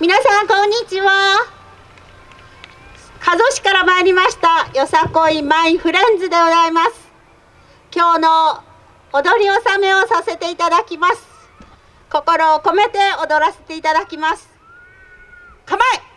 皆さんこんにちは。加須市から参りましたよさこいマイフレンズでございます。今日の踊り納めをさせていただきます。心を込めて踊らせていただきます。構え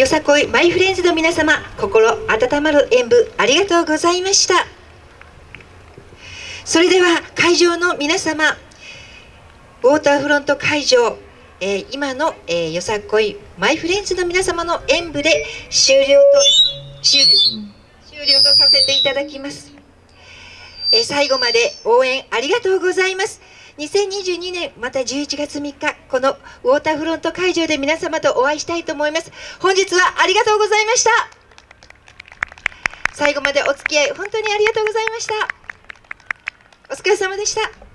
よさこいマイフレンズの皆様心温まる演舞ありがとうございました。それでは会場の皆様ウォーターフロント会場、えー、今の、えー、よさこいマイフレンズの皆様の演舞で終了と終了とさせていただきます、えー、最後まで応援ありがとうございます。2022年また11月3日このウォーターフロント会場で皆様とお会いしたいと思います。本日はありがとうございました。最後までお付き合い本当にありがとうございました。お疲れ様でした。